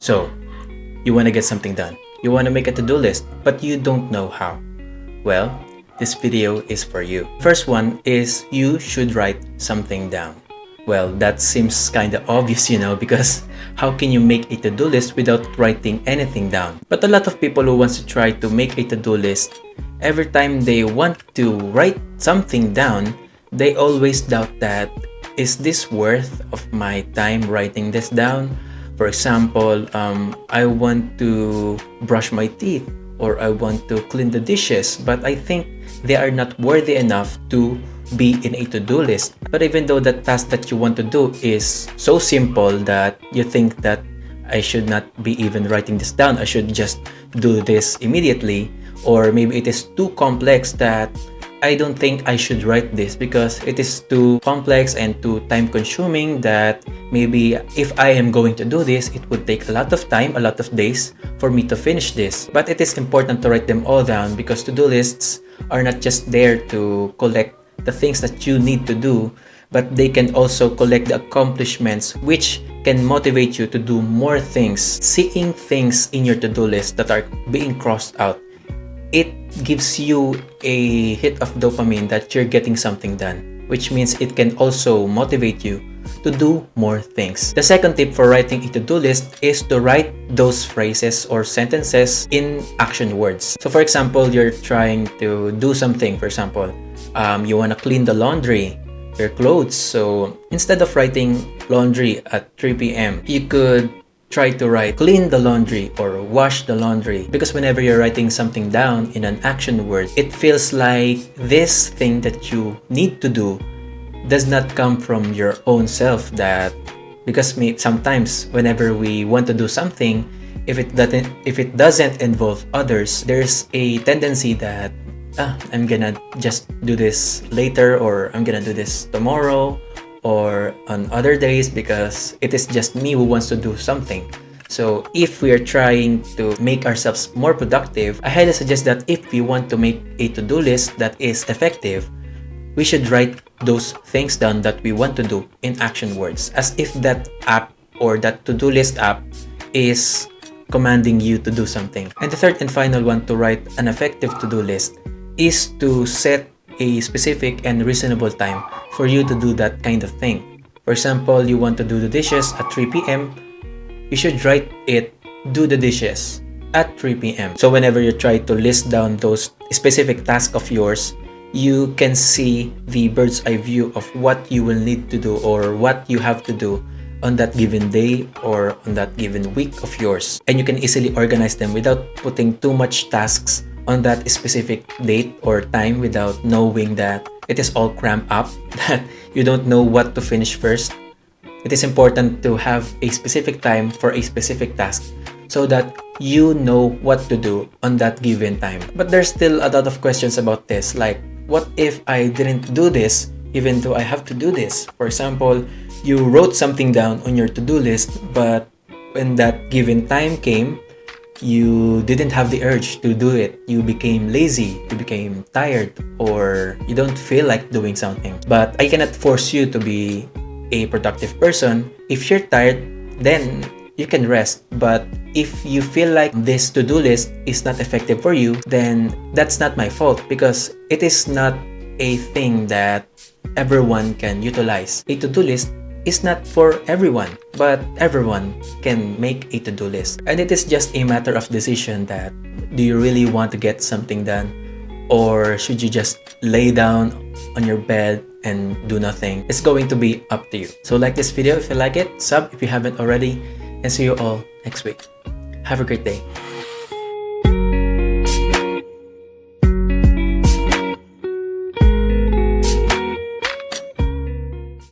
So, you want to get something done. You want to make a to-do list, but you don't know how. Well, this video is for you. First one is you should write something down. Well, that seems kinda obvious, you know, because how can you make a to-do list without writing anything down? But a lot of people who wants to try to make a to-do list, every time they want to write something down, they always doubt that, is this worth of my time writing this down? For example, um, I want to brush my teeth or I want to clean the dishes, but I think they are not worthy enough to be in a to-do list. But even though the task that you want to do is so simple that you think that I should not be even writing this down, I should just do this immediately, or maybe it is too complex that I don't think I should write this because it is too complex and too time consuming that maybe if I am going to do this, it would take a lot of time, a lot of days for me to finish this. But it is important to write them all down because to-do lists are not just there to collect the things that you need to do, but they can also collect the accomplishments which can motivate you to do more things. Seeing things in your to-do list that are being crossed out it gives you a hit of dopamine that you're getting something done, which means it can also motivate you to do more things. The second tip for writing a to-do list is to write those phrases or sentences in action words. So for example, you're trying to do something, for example, um, you want to clean the laundry, your clothes. So instead of writing laundry at 3 p.m., you could try to write clean the laundry or wash the laundry. Because whenever you're writing something down in an action word it feels like this thing that you need to do does not come from your own self that because me sometimes whenever we want to do something if it doesn't if it doesn't involve others there's a tendency that ah, I'm gonna just do this later or I'm gonna do this tomorrow or on other days because it is just me who wants to do something. So if we are trying to make ourselves more productive, I highly suggest that if we want to make a to-do list that is effective, we should write those things down that we want to do in action words as if that app or that to-do list app is commanding you to do something. And the third and final one to write an effective to-do list is to set a specific and reasonable time for you to do that kind of thing. For example, you want to do the dishes at 3 p.m., you should write it, do the dishes at 3 p.m. So whenever you try to list down those specific tasks of yours, you can see the bird's eye view of what you will need to do or what you have to do on that given day or on that given week of yours. And you can easily organize them without putting too much tasks on that specific date or time without knowing that it is all cramped up, that you don't know what to finish first. It is important to have a specific time for a specific task so that you know what to do on that given time. But there's still a lot of questions about this like what if I didn't do this even though I have to do this? For example, you wrote something down on your to-do list but when that given time came, you didn't have the urge to do it. You became lazy, you became tired, or you don't feel like doing something. But I cannot force you to be a productive person. If you're tired, then you can rest. But if you feel like this to-do list is not effective for you, then that's not my fault because it is not a thing that everyone can utilize. A to-do list is not for everyone, but everyone can make a to-do list. And it is just a matter of decision that do you really want to get something done or should you just lay down on your bed and do nothing? It's going to be up to you. So like this video if you like it, sub if you haven't already, and see you all next week. Have a great day.